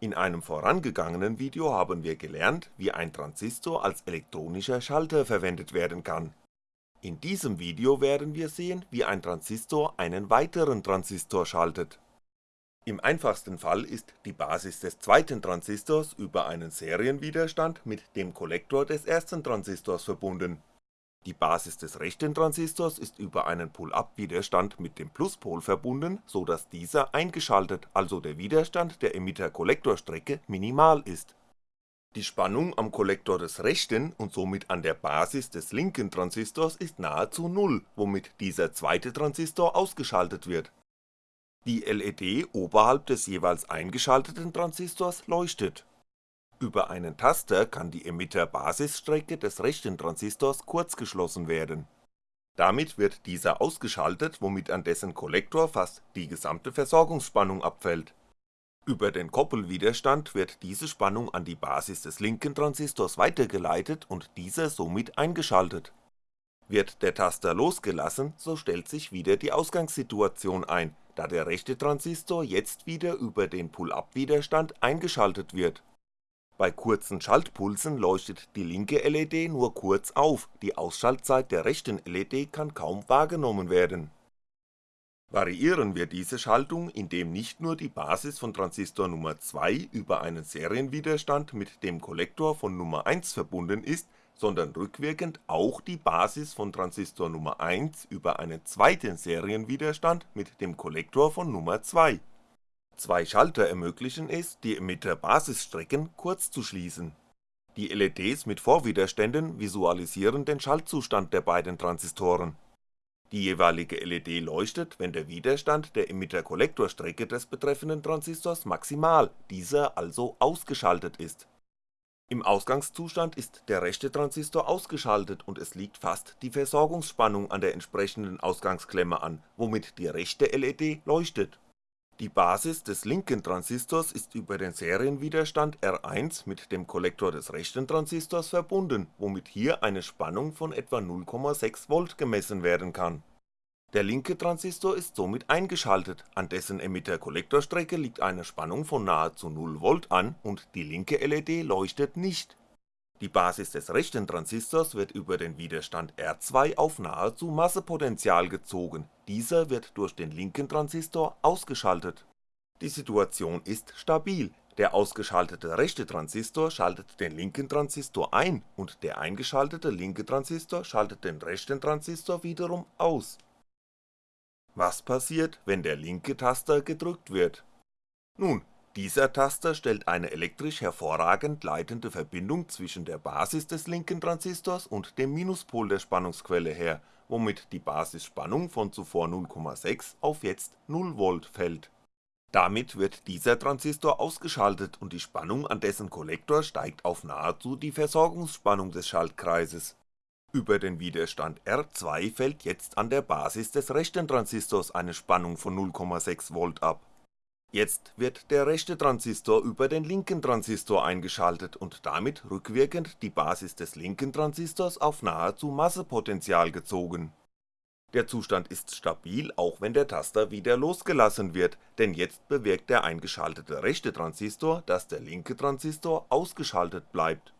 In einem vorangegangenen Video haben wir gelernt, wie ein Transistor als elektronischer Schalter verwendet werden kann. In diesem Video werden wir sehen, wie ein Transistor einen weiteren Transistor schaltet. Im einfachsten Fall ist die Basis des zweiten Transistors über einen Serienwiderstand mit dem Kollektor des ersten Transistors verbunden die Basis des rechten Transistors ist über einen Pull-up-Widerstand mit dem Pluspol verbunden, so dass dieser eingeschaltet, also der Widerstand der Emitter-Kollektorstrecke minimal ist. Die Spannung am Kollektor des rechten und somit an der Basis des linken Transistors ist nahezu Null, womit dieser zweite Transistor ausgeschaltet wird. Die LED oberhalb des jeweils eingeschalteten Transistors leuchtet über einen Taster kann die Emitter-Basisstrecke des rechten Transistors kurzgeschlossen werden. Damit wird dieser ausgeschaltet, womit an dessen Kollektor fast die gesamte Versorgungsspannung abfällt. Über den Koppelwiderstand wird diese Spannung an die Basis des linken Transistors weitergeleitet und dieser somit eingeschaltet. Wird der Taster losgelassen, so stellt sich wieder die Ausgangssituation ein, da der rechte Transistor jetzt wieder über den Pull-up-Widerstand eingeschaltet wird bei kurzen Schaltpulsen leuchtet die linke LED nur kurz auf, die Ausschaltzeit der rechten LED kann kaum wahrgenommen werden. Variieren wir diese Schaltung, indem nicht nur die Basis von Transistor Nummer 2 über einen Serienwiderstand mit dem Kollektor von Nummer 1 verbunden ist, sondern rückwirkend auch die Basis von Transistor Nummer 1 über einen zweiten Serienwiderstand mit dem Kollektor von Nummer 2 Zwei Schalter ermöglichen es, die Emitter-Basisstrecken kurz zu schließen. Die LEDs mit Vorwiderständen visualisieren den Schaltzustand der beiden Transistoren. Die jeweilige LED leuchtet, wenn der Widerstand der Emitter-Kollektorstrecke des betreffenden Transistors maximal, dieser also ausgeschaltet ist. Im Ausgangszustand ist der rechte Transistor ausgeschaltet und es liegt fast die Versorgungsspannung an der entsprechenden Ausgangsklemme an, womit die rechte LED leuchtet die Basis des linken Transistors ist über den Serienwiderstand R1 mit dem Kollektor des rechten Transistors verbunden, womit hier eine Spannung von etwa 0,6V gemessen werden kann. Der linke Transistor ist somit eingeschaltet, an dessen Emitter-Kollektorstrecke liegt eine Spannung von nahezu 0V an und die linke LED leuchtet nicht die Basis des rechten Transistors wird über den Widerstand R2 auf nahezu Massepotential gezogen, dieser wird durch den linken Transistor ausgeschaltet. Die Situation ist stabil, der ausgeschaltete rechte Transistor schaltet den linken Transistor ein und der eingeschaltete linke Transistor schaltet den rechten Transistor wiederum aus. Was passiert, wenn der linke Taster gedrückt wird? Nun, dieser Taster stellt eine elektrisch hervorragend leitende Verbindung zwischen der Basis des linken Transistors und dem Minuspol der Spannungsquelle her, womit die Basisspannung von zuvor 0,6 auf jetzt 0V fällt. Damit wird dieser Transistor ausgeschaltet und die Spannung an dessen Kollektor steigt auf nahezu die Versorgungsspannung des Schaltkreises. Über den Widerstand R2 fällt jetzt an der Basis des rechten Transistors eine Spannung von 0,6V ab Jetzt wird der rechte Transistor über den linken Transistor eingeschaltet und damit rückwirkend die Basis des linken Transistors auf nahezu Massepotential gezogen. Der Zustand ist stabil, auch wenn der Taster wieder losgelassen wird, denn jetzt bewirkt der eingeschaltete rechte Transistor, dass der linke Transistor ausgeschaltet bleibt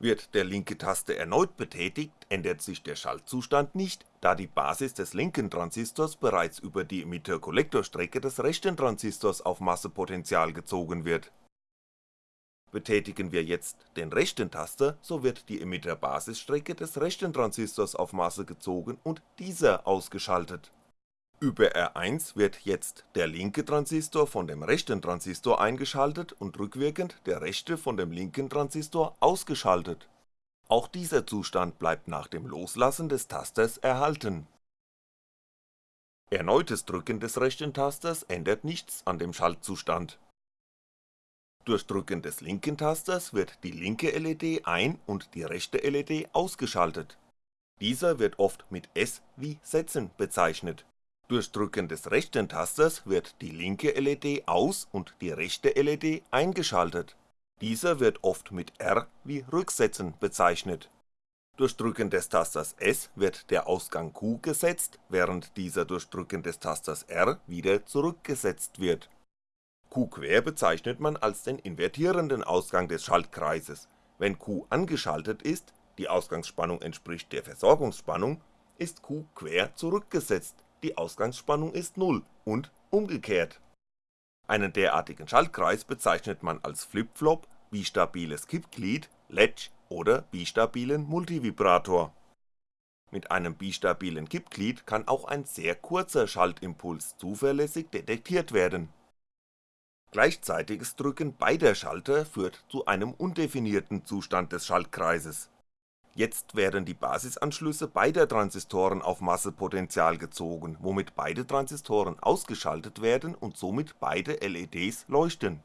wird der linke Taste erneut betätigt, ändert sich der Schaltzustand nicht, da die Basis des linken Transistors bereits über die Emitter-Kollektorstrecke des rechten Transistors auf Massepotential gezogen wird. Betätigen wir jetzt den rechten Taster, so wird die Emitter-Basisstrecke des rechten Transistors auf Masse gezogen und dieser ausgeschaltet über R1 wird jetzt der linke Transistor von dem rechten Transistor eingeschaltet und rückwirkend der rechte von dem linken Transistor ausgeschaltet. Auch dieser Zustand bleibt nach dem Loslassen des Tasters erhalten. Erneutes Drücken des rechten Tasters ändert nichts an dem Schaltzustand. Durch Drücken des linken Tasters wird die linke LED ein und die rechte LED ausgeschaltet. Dieser wird oft mit S wie Setzen bezeichnet durch Drücken des rechten Tasters wird die linke LED aus und die rechte LED eingeschaltet. Dieser wird oft mit R wie Rücksetzen bezeichnet. Durch Drücken des Tasters S wird der Ausgang Q gesetzt, während dieser durch Drücken des Tasters R wieder zurückgesetzt wird. Q quer bezeichnet man als den invertierenden Ausgang des Schaltkreises, wenn Q angeschaltet ist, die Ausgangsspannung entspricht der Versorgungsspannung, ist Q quer zurückgesetzt, die Ausgangsspannung ist Null und umgekehrt. Einen derartigen Schaltkreis bezeichnet man als Flip-Flop, bistabiles Kippglied, Latch oder bistabilen Multivibrator. Mit einem bistabilen Kippglied kann auch ein sehr kurzer Schaltimpuls zuverlässig detektiert werden Gleichzeitiges Drücken beider Schalter führt zu einem undefinierten Zustand des Schaltkreises. Jetzt werden die Basisanschlüsse beider Transistoren auf Massepotential gezogen, womit beide Transistoren ausgeschaltet werden und somit beide LEDs leuchten.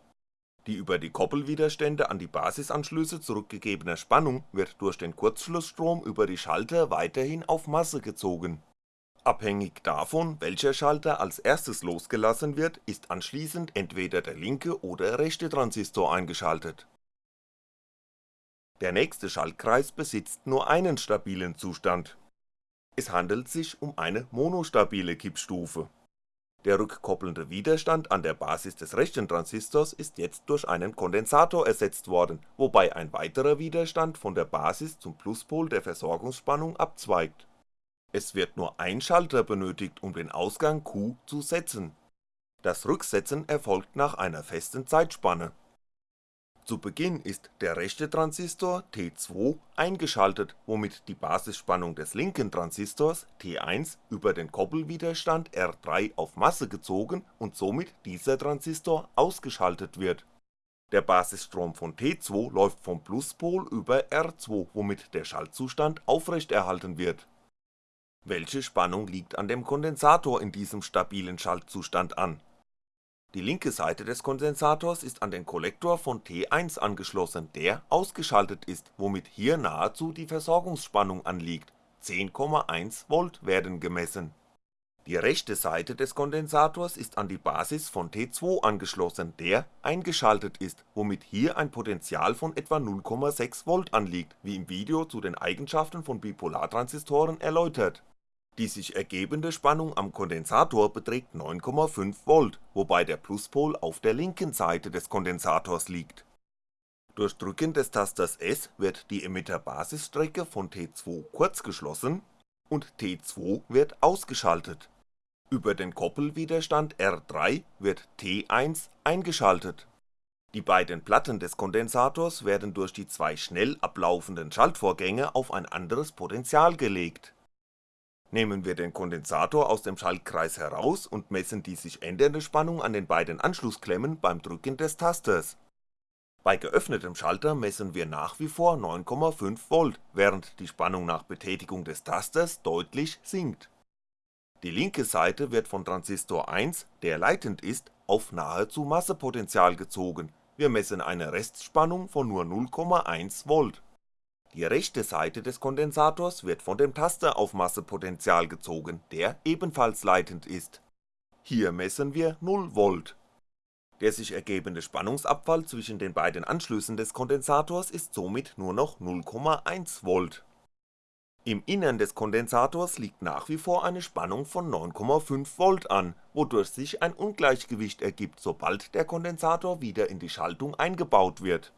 Die über die Koppelwiderstände an die Basisanschlüsse zurückgegebene Spannung wird durch den Kurzschlussstrom über die Schalter weiterhin auf Masse gezogen Abhängig davon, welcher Schalter als erstes losgelassen wird, ist anschließend entweder der linke oder rechte Transistor eingeschaltet. Der nächste Schaltkreis besitzt nur einen stabilen Zustand. Es handelt sich um eine monostabile Kippstufe. Der rückkoppelnde Widerstand an der Basis des rechten Transistors ist jetzt durch einen Kondensator ersetzt worden, wobei ein weiterer Widerstand von der Basis zum Pluspol der Versorgungsspannung abzweigt es wird nur ein Schalter benötigt um den Ausgang Q zu setzen. Das Rücksetzen erfolgt nach einer festen Zeitspanne. Zu Beginn ist der rechte Transistor T2 eingeschaltet, womit die Basisspannung des linken Transistors T1 über den Koppelwiderstand R3 auf Masse gezogen und somit dieser Transistor ausgeschaltet wird. Der Basisstrom von T2 läuft vom Pluspol über R2, womit der Schaltzustand aufrechterhalten wird welche Spannung liegt an dem Kondensator in diesem stabilen Schaltzustand an? Die linke Seite des Kondensators ist an den Kollektor von T1 angeschlossen, der ausgeschaltet ist, womit hier nahezu die Versorgungsspannung anliegt, 10,1V werden gemessen. Die rechte Seite des Kondensators ist an die Basis von T2 angeschlossen, der eingeschaltet ist, womit hier ein Potential von etwa 0,6V anliegt, wie im Video zu den Eigenschaften von Bipolartransistoren erläutert die sich ergebende Spannung am Kondensator beträgt 9,5V, wobei der Pluspol auf der linken Seite des Kondensators liegt. Durch Drücken des Tasters S wird die Emitter-Basisstrecke von T2 kurzgeschlossen und T2 wird ausgeschaltet. Über den Koppelwiderstand R3 wird T1 eingeschaltet. Die beiden Platten des Kondensators werden durch die zwei schnell ablaufenden Schaltvorgänge auf ein anderes Potential gelegt Nehmen wir den Kondensator aus dem Schaltkreis heraus und messen die sich ändernde Spannung an den beiden Anschlussklemmen beim Drücken des Tasters. Bei geöffnetem Schalter messen wir nach wie vor 9,5V, während die Spannung nach Betätigung des Tasters deutlich sinkt. Die linke Seite wird von Transistor 1, der leitend ist, auf nahezu Massepotential gezogen, wir messen eine Restspannung von nur 0,1V die rechte Seite des Kondensators wird von dem Taster auf Massepotential gezogen, der ebenfalls leitend ist. Hier messen wir 0V. Der sich ergebende Spannungsabfall zwischen den beiden Anschlüssen des Kondensators ist somit nur noch 0,1V. Im Innern des Kondensators liegt nach wie vor eine Spannung von 9,5V an, wodurch sich ein Ungleichgewicht ergibt, sobald der Kondensator wieder in die Schaltung eingebaut wird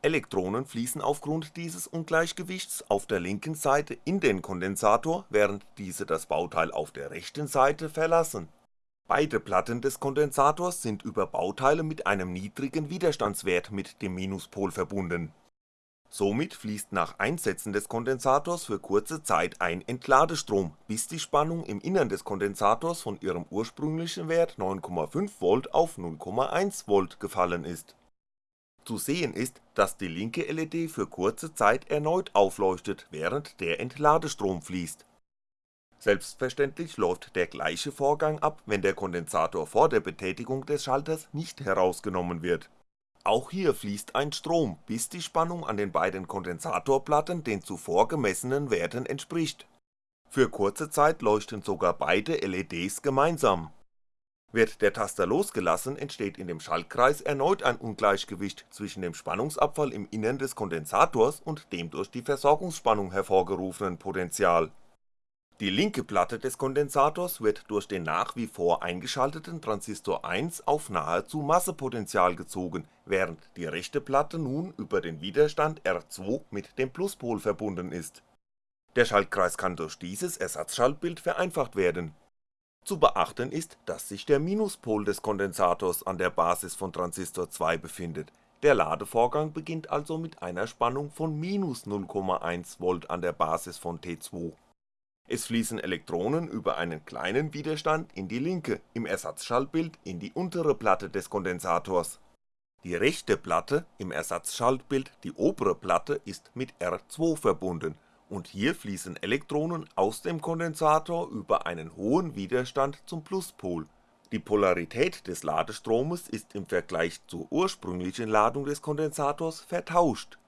Elektronen fließen aufgrund dieses Ungleichgewichts auf der linken Seite in den Kondensator, während diese das Bauteil auf der rechten Seite verlassen. Beide Platten des Kondensators sind über Bauteile mit einem niedrigen Widerstandswert mit dem Minuspol verbunden. Somit fließt nach Einsetzen des Kondensators für kurze Zeit ein Entladestrom, bis die Spannung im Innern des Kondensators von ihrem ursprünglichen Wert 9,5V auf 0,1V gefallen ist zu sehen ist, dass die linke LED für kurze Zeit erneut aufleuchtet, während der Entladestrom fließt. Selbstverständlich läuft der gleiche Vorgang ab, wenn der Kondensator vor der Betätigung des Schalters nicht herausgenommen wird. Auch hier fließt ein Strom, bis die Spannung an den beiden Kondensatorplatten den zuvor gemessenen Werten entspricht. Für kurze Zeit leuchten sogar beide LEDs gemeinsam wird der Taster losgelassen, entsteht in dem Schaltkreis erneut ein Ungleichgewicht zwischen dem Spannungsabfall im Innern des Kondensators und dem durch die Versorgungsspannung hervorgerufenen Potential. Die linke Platte des Kondensators wird durch den nach wie vor eingeschalteten Transistor 1 auf nahezu Massepotential gezogen, während die rechte Platte nun über den Widerstand R2 mit dem Pluspol verbunden ist. Der Schaltkreis kann durch dieses Ersatzschaltbild vereinfacht werden. Zu beachten ist, dass sich der Minuspol des Kondensators an der Basis von Transistor 2 befindet, der Ladevorgang beginnt also mit einer Spannung von minus 0,1V an der Basis von T2 es fließen Elektronen über einen kleinen Widerstand in die linke, im Ersatzschaltbild in die untere Platte des Kondensators. Die rechte Platte, im Ersatzschaltbild die obere Platte ist mit R2 verbunden und hier fließen Elektronen aus dem Kondensator über einen hohen Widerstand zum Pluspol. Die Polarität des Ladestromes ist im Vergleich zur ursprünglichen Ladung des Kondensators vertauscht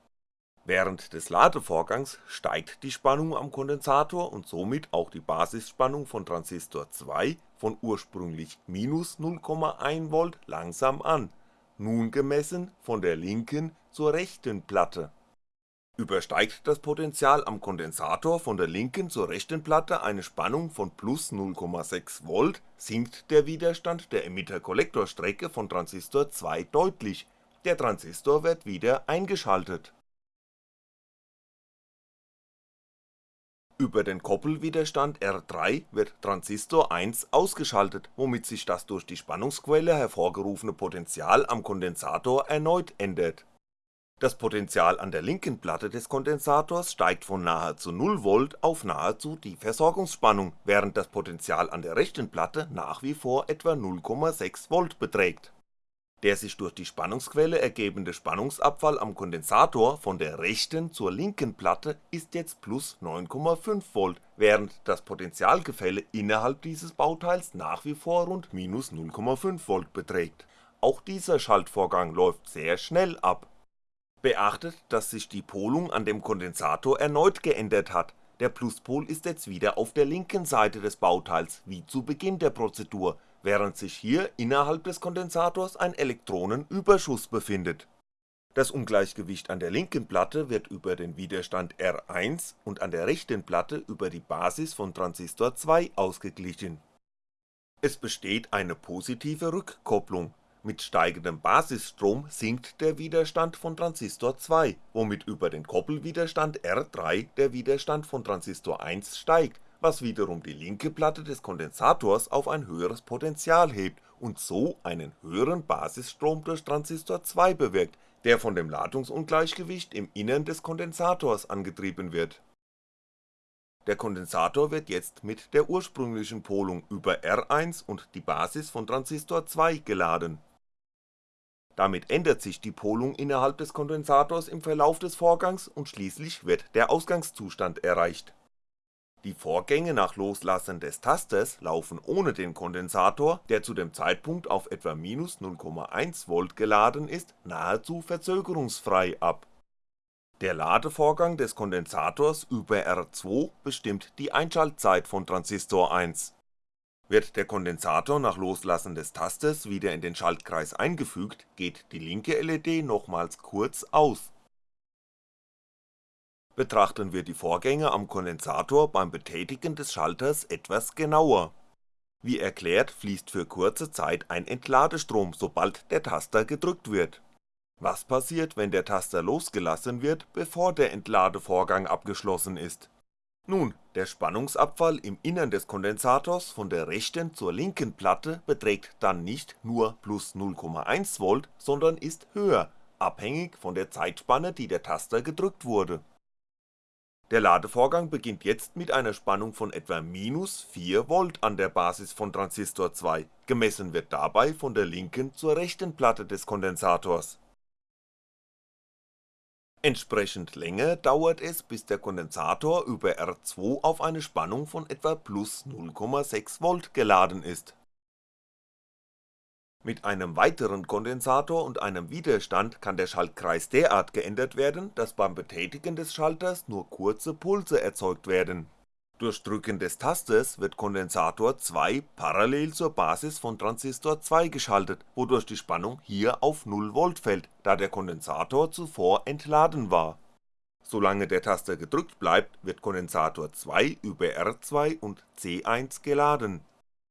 Während des Ladevorgangs steigt die Spannung am Kondensator und somit auch die Basisspannung von Transistor 2 von ursprünglich minus 0,1V langsam an, nun gemessen von der linken zur rechten Platte. Übersteigt das Potential am Kondensator von der linken zur rechten Platte eine Spannung von plus 0,6V, sinkt der Widerstand der Emitter-Kollektor-Strecke von Transistor 2 deutlich, der Transistor wird wieder eingeschaltet Über den Koppelwiderstand R3 wird Transistor 1 ausgeschaltet, womit sich das durch die Spannungsquelle hervorgerufene Potential am Kondensator erneut ändert. Das Potential an der linken Platte des Kondensators steigt von nahezu 0V auf nahezu die Versorgungsspannung, während das Potential an der rechten Platte nach wie vor etwa 0,6V beträgt der sich durch die Spannungsquelle ergebende Spannungsabfall am Kondensator von der rechten zur linken Platte ist jetzt plus 9,5V, während das Potentialgefälle innerhalb dieses Bauteils nach wie vor rund minus 0,5V beträgt. Auch dieser Schaltvorgang läuft sehr schnell ab. Beachtet, dass sich die Polung an dem Kondensator erneut geändert hat, der Pluspol ist jetzt wieder auf der linken Seite des Bauteils wie zu Beginn der Prozedur während sich hier innerhalb des Kondensators ein Elektronenüberschuss befindet. Das Ungleichgewicht an der linken Platte wird über den Widerstand R1 und an der rechten Platte über die Basis von Transistor 2 ausgeglichen. Es besteht eine positive Rückkopplung, mit steigendem Basisstrom sinkt der Widerstand von Transistor 2, womit über den Koppelwiderstand R3 der Widerstand von Transistor 1 steigt was wiederum die linke Platte des Kondensators auf ein höheres Potential hebt und so einen höheren Basisstrom durch Transistor 2 bewirkt, der von dem Ladungsungleichgewicht im Innern des Kondensators angetrieben wird. Der Kondensator wird jetzt mit der ursprünglichen Polung über R1 und die Basis von Transistor 2 geladen. Damit ändert sich die Polung innerhalb des Kondensators im Verlauf des Vorgangs und schließlich wird der Ausgangszustand erreicht die Vorgänge nach Loslassen des Tasters laufen ohne den Kondensator, der zu dem Zeitpunkt auf etwa minus 0,1V geladen ist, nahezu verzögerungsfrei ab. Der Ladevorgang des Kondensators über R2 bestimmt die Einschaltzeit von Transistor 1. Wird der Kondensator nach Loslassen des Tasters wieder in den Schaltkreis eingefügt, geht die linke LED nochmals kurz aus betrachten wir die Vorgänge am Kondensator beim Betätigen des Schalters etwas genauer. Wie erklärt fließt für kurze Zeit ein Entladestrom, sobald der Taster gedrückt wird. Was passiert, wenn der Taster losgelassen wird, bevor der Entladevorgang abgeschlossen ist? Nun, der Spannungsabfall im Innern des Kondensators von der rechten zur linken Platte beträgt dann nicht nur plus 0,1V, sondern ist höher, abhängig von der Zeitspanne die der Taster gedrückt wurde der Ladevorgang beginnt jetzt mit einer Spannung von etwa minus 4V an der Basis von Transistor 2, gemessen wird dabei von der linken zur rechten Platte des Kondensators. Entsprechend länger dauert es, bis der Kondensator über R2 auf eine Spannung von etwa plus 0,6V geladen ist mit einem weiteren Kondensator und einem Widerstand kann der Schaltkreis derart geändert werden, dass beim Betätigen des Schalters nur kurze Pulse erzeugt werden. Durch Drücken des Tasters wird Kondensator 2 parallel zur Basis von Transistor 2 geschaltet, wodurch die Spannung hier auf 0V fällt, da der Kondensator zuvor entladen war Solange der Taster gedrückt bleibt, wird Kondensator 2 über R2 und C1 geladen.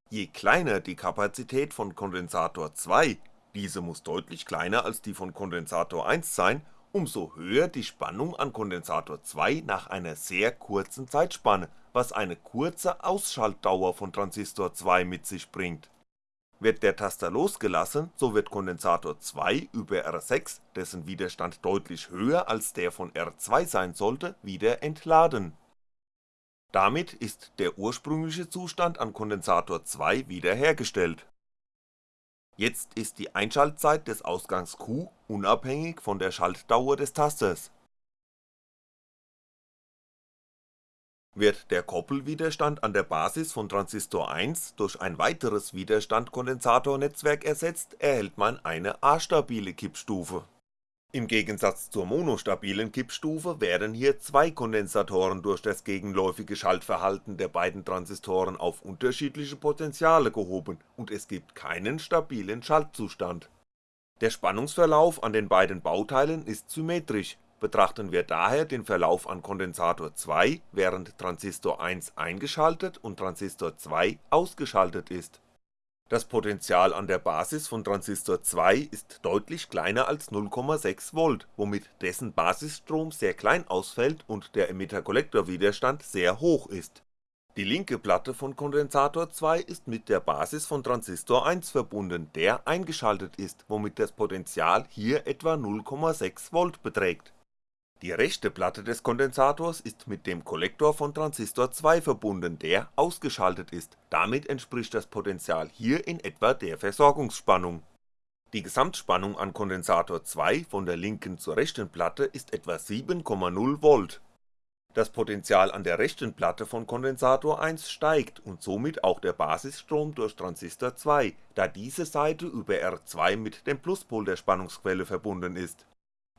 Je kleiner die Kapazität von Kondensator 2, diese muss deutlich kleiner als die von Kondensator 1 sein, umso höher die Spannung an Kondensator 2 nach einer sehr kurzen Zeitspanne, was eine kurze Ausschaltdauer von Transistor 2 mit sich bringt. Wird der Taster losgelassen, so wird Kondensator 2 über R6, dessen Widerstand deutlich höher als der von R2 sein sollte, wieder entladen. Damit ist der ursprüngliche Zustand an Kondensator 2 wiederhergestellt Jetzt ist die Einschaltzeit des Ausgangs Q unabhängig von der Schaltdauer des Tasters. Wird der Koppelwiderstand an der Basis von Transistor 1 durch ein weiteres Widerstand-Kondensatornetzwerk ersetzt, erhält man eine astabile Kippstufe im Gegensatz zur monostabilen Kippstufe werden hier zwei Kondensatoren durch das gegenläufige Schaltverhalten der beiden Transistoren auf unterschiedliche Potentiale gehoben und es gibt keinen stabilen Schaltzustand. Der Spannungsverlauf an den beiden Bauteilen ist symmetrisch, betrachten wir daher den Verlauf an Kondensator 2, während Transistor 1 eingeschaltet und Transistor 2 ausgeschaltet ist das Potential an der Basis von Transistor 2 ist deutlich kleiner als 0,6V, womit dessen Basisstrom sehr klein ausfällt und der Emitter-Kollektor-Widerstand sehr hoch ist. Die linke Platte von Kondensator 2 ist mit der Basis von Transistor 1 verbunden, der eingeschaltet ist, womit das Potential hier etwa 0,6V beträgt die rechte Platte des Kondensators ist mit dem Kollektor von Transistor 2 verbunden, der ausgeschaltet ist, damit entspricht das Potential hier in etwa der Versorgungsspannung. Die Gesamtspannung an Kondensator 2 von der linken zur rechten Platte ist etwa 7,0V. Das Potential an der rechten Platte von Kondensator 1 steigt und somit auch der Basisstrom durch Transistor 2, da diese Seite über R2 mit dem Pluspol der Spannungsquelle verbunden ist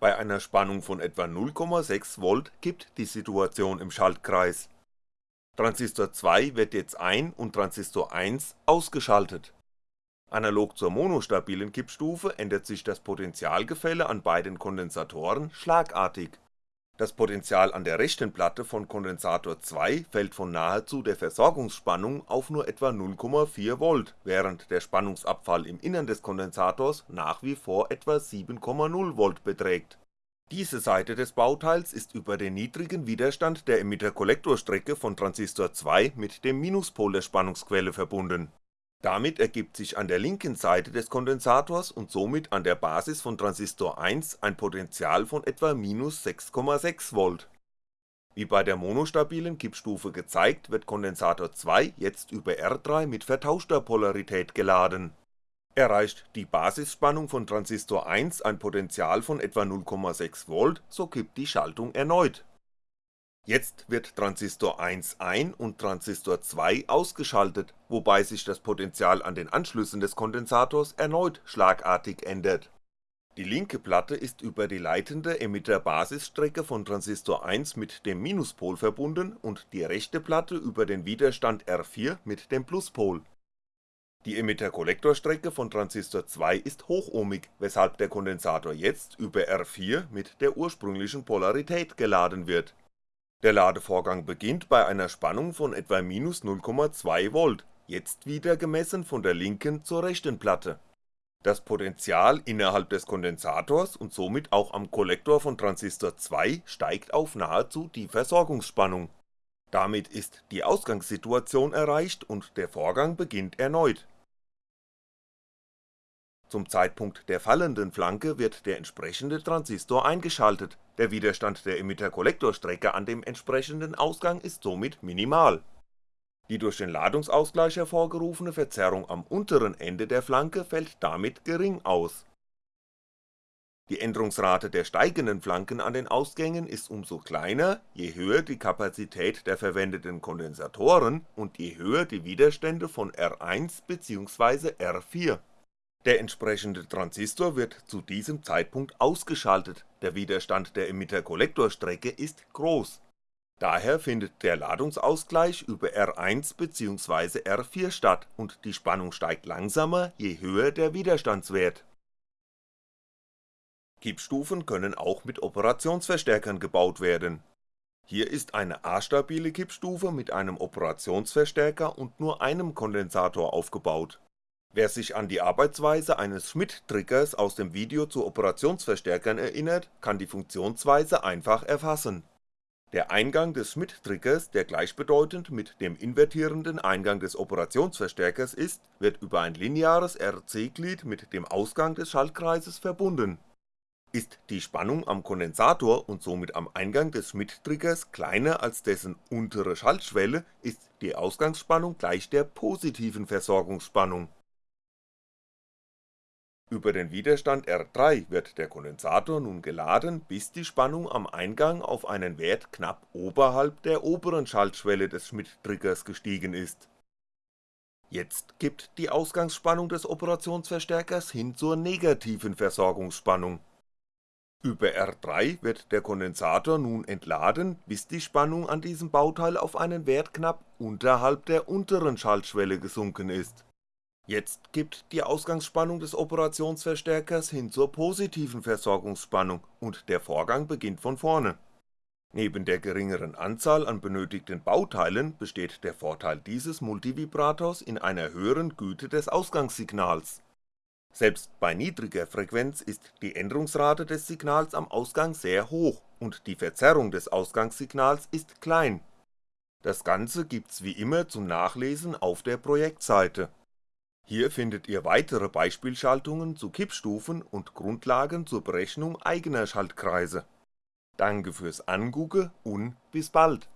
bei einer Spannung von etwa 0,6V kippt die Situation im Schaltkreis. Transistor 2 wird jetzt ein und Transistor 1 ausgeschaltet. Analog zur monostabilen Kippstufe ändert sich das Potentialgefälle an beiden Kondensatoren schlagartig. Das Potential an der rechten Platte von Kondensator 2 fällt von nahezu der Versorgungsspannung auf nur etwa 0,4V, während der Spannungsabfall im Innern des Kondensators nach wie vor etwa 7,0V beträgt. Diese Seite des Bauteils ist über den niedrigen Widerstand der Emitter-Kollektorstrecke von Transistor 2 mit dem Minuspol der Spannungsquelle verbunden. Damit ergibt sich an der linken Seite des Kondensators und somit an der Basis von Transistor 1 ein Potential von etwa minus 6,6V wie bei der monostabilen Kippstufe gezeigt, wird Kondensator 2 jetzt über R3 mit vertauschter Polarität geladen. Erreicht die Basisspannung von Transistor 1 ein Potential von etwa 0,6V, so kippt die Schaltung erneut. Jetzt wird Transistor 1 ein und Transistor 2 ausgeschaltet, wobei sich das Potential an den Anschlüssen des Kondensators erneut schlagartig ändert die linke Platte ist über die leitende Emitter-Basisstrecke von Transistor 1 mit dem Minuspol verbunden und die rechte Platte über den Widerstand R4 mit dem Pluspol. Die Emitter-Kollektorstrecke von Transistor 2 ist hochohmig, weshalb der Kondensator jetzt über R4 mit der ursprünglichen Polarität geladen wird. Der Ladevorgang beginnt bei einer Spannung von etwa minus 0,2V, jetzt wieder gemessen von der linken zur rechten Platte das Potential innerhalb des Kondensators und somit auch am Kollektor von Transistor 2 steigt auf nahezu die Versorgungsspannung. Damit ist die Ausgangssituation erreicht und der Vorgang beginnt erneut. Zum Zeitpunkt der fallenden Flanke wird der entsprechende Transistor eingeschaltet, der Widerstand der Emitter-Kollektorstrecke an dem entsprechenden Ausgang ist somit minimal die durch den Ladungsausgleich hervorgerufene Verzerrung am unteren Ende der Flanke fällt damit gering aus. Die Änderungsrate der steigenden Flanken an den Ausgängen ist umso kleiner, je höher die Kapazität der verwendeten Kondensatoren und je höher die Widerstände von R1 bzw. R4. Der entsprechende Transistor wird zu diesem Zeitpunkt ausgeschaltet, der Widerstand der Emitter-Kollektorstrecke ist groß Daher findet der Ladungsausgleich über R1 bzw. R4 statt und die Spannung steigt langsamer, je höher der Widerstandswert. Kippstufen können auch mit Operationsverstärkern gebaut werden. Hier ist eine A-stabile Kippstufe mit einem Operationsverstärker und nur einem Kondensator aufgebaut. Wer sich an die Arbeitsweise eines Schmitt-Triggers aus dem Video zu Operationsverstärkern erinnert, kann die Funktionsweise einfach erfassen. Der Eingang des Schmitt-Triggers, der gleichbedeutend mit dem invertierenden Eingang des Operationsverstärkers ist, wird über ein lineares RC-Glied mit dem Ausgang des Schaltkreises verbunden ist die Spannung am Kondensator und somit am Eingang des Schmitt-Triggers kleiner als dessen untere Schaltschwelle, ist die Ausgangsspannung gleich der positiven Versorgungsspannung. Über den Widerstand R3 wird der Kondensator nun geladen, bis die Spannung am Eingang auf einen Wert knapp oberhalb der oberen Schaltschwelle des Schmitt-Triggers gestiegen ist. Jetzt kippt die Ausgangsspannung des Operationsverstärkers hin zur negativen Versorgungsspannung über R3 wird der Kondensator nun entladen, bis die Spannung an diesem Bauteil auf einen Wert knapp unterhalb der unteren Schaltschwelle gesunken ist. Jetzt kippt die Ausgangsspannung des Operationsverstärkers hin zur positiven Versorgungsspannung und der Vorgang beginnt von vorne. Neben der geringeren Anzahl an benötigten Bauteilen besteht der Vorteil dieses Multivibrators in einer höheren Güte des Ausgangssignals selbst bei niedriger Frequenz ist die Änderungsrate des Signals am Ausgang sehr hoch und die Verzerrung des Ausgangssignals ist klein. Das Ganze gibt's wie immer zum Nachlesen auf der Projektseite. Hier findet ihr weitere Beispielschaltungen zu Kippstufen und Grundlagen zur Berechnung eigener Schaltkreise. Danke fürs Angucke und bis bald